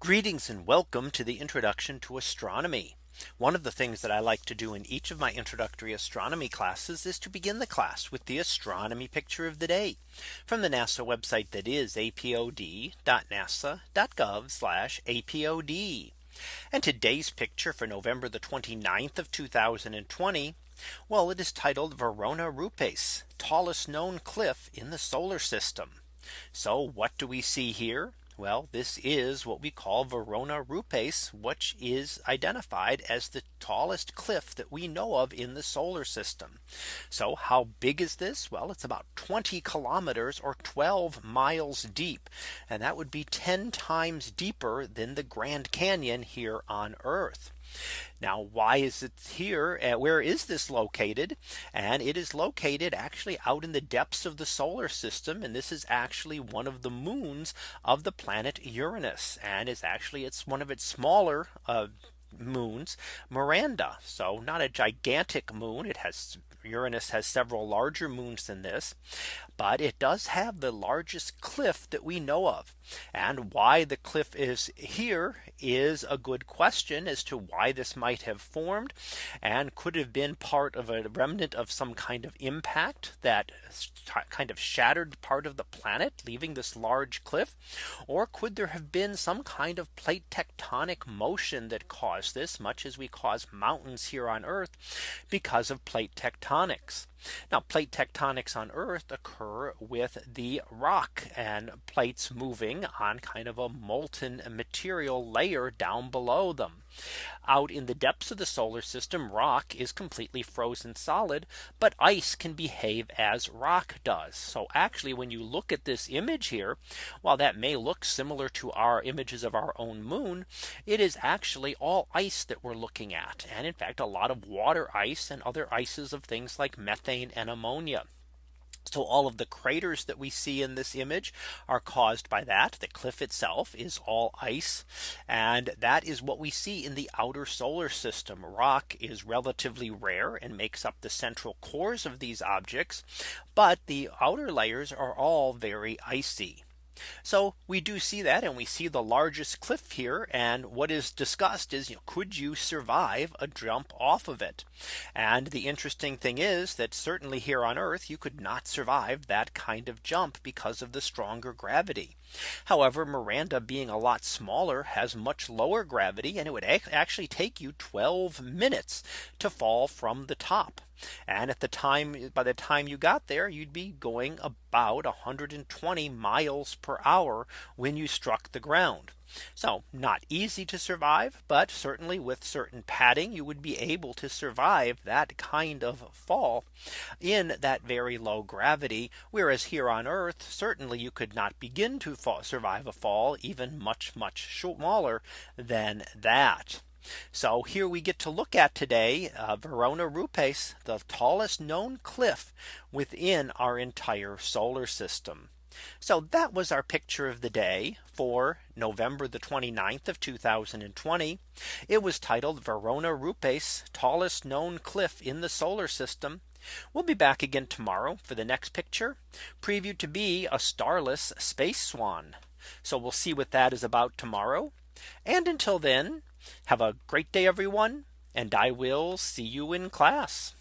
Greetings and welcome to the introduction to astronomy. One of the things that I like to do in each of my introductory astronomy classes is to begin the class with the astronomy picture of the day from the NASA website that is apod.nasa.gov apod. And today's picture for November the 29th of 2020. Well, it is titled Verona Rupes, tallest known cliff in the solar system. So what do we see here? Well, this is what we call Verona Rupes, which is identified as the tallest cliff that we know of in the solar system. So how big is this? Well, it's about 20 kilometers or 12 miles deep. And that would be 10 times deeper than the Grand Canyon here on Earth. Now, why is it here? Uh, where is this located? And it is located actually out in the depths of the solar system. And this is actually one of the moons of the planet Uranus. And is actually it's one of its smaller uh, moons Miranda. So not a gigantic moon. It has Uranus has several larger moons than this. But it does have the largest cliff that we know of. And why the cliff is here is a good question as to why this might have formed and could have been part of a remnant of some kind of impact that kind of shattered part of the planet leaving this large cliff or could there have been some kind of plate tectonic motion that caused this much as we cause mountains here on Earth because of plate tectonics tectonics. Now plate tectonics on Earth occur with the rock and plates moving on kind of a molten material layer down below them. Out in the depths of the solar system, rock is completely frozen solid, but ice can behave as rock does. So actually, when you look at this image here, while that may look similar to our images of our own moon, it is actually all ice that we're looking at. And in fact, a lot of water ice and other ices of things like methane and ammonia. So all of the craters that we see in this image are caused by that. The cliff itself is all ice. And that is what we see in the outer solar system. Rock is relatively rare and makes up the central cores of these objects. But the outer layers are all very icy. So we do see that and we see the largest cliff here. And what is discussed is you know, could you survive a jump off of it? And the interesting thing is that certainly here on Earth, you could not survive that kind of jump because of the stronger gravity. However, Miranda being a lot smaller has much lower gravity and it would actually take you 12 minutes to fall from the top. And at the time by the time you got there, you'd be going about 120 miles per hour when you struck the ground. So not easy to survive, but certainly with certain padding, you would be able to survive that kind of fall in that very low gravity. Whereas here on Earth, certainly you could not begin to fall, survive a fall even much, much smaller than that. So here we get to look at today uh, Verona Rupes, the tallest known cliff within our entire solar system. So that was our picture of the day for November the 29th of 2020. It was titled Verona Rupes, tallest known cliff in the solar system. We'll be back again tomorrow for the next picture previewed to be a starless space swan. So we'll see what that is about tomorrow. And until then, have a great day, everyone. And I will see you in class.